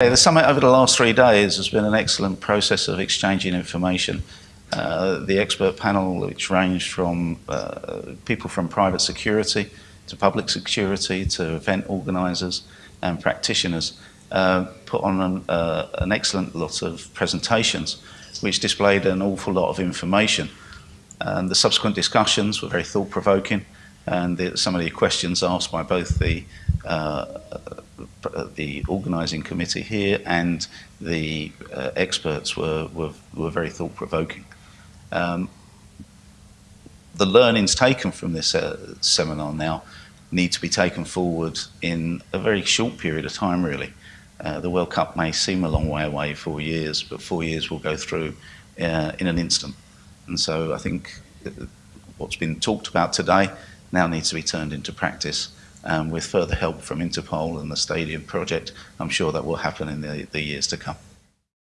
The summit over the last three days has been an excellent process of exchanging information. Uh, the expert panel, which ranged from uh, people from private security to public security to event organisers and practitioners, uh, put on an, uh, an, excellent lot of presentations which displayed an awful lot of information. And the subsequent discussions were very thought-provoking and the, some of the questions asked by both the uh, the organising committee here and the uh, experts were, were, were very thought-provoking. Um, the learnings taken from this uh, seminar now need to be taken forward in a very short period of time, really. Uh, the World Cup may seem a long way away, four years, but four years will go through uh, in an instant. And so I think what's been talked about today now needs to be turned into practice um, with further help from Interpol and the Stadia project, I'm sure that will happen in the, the years to come.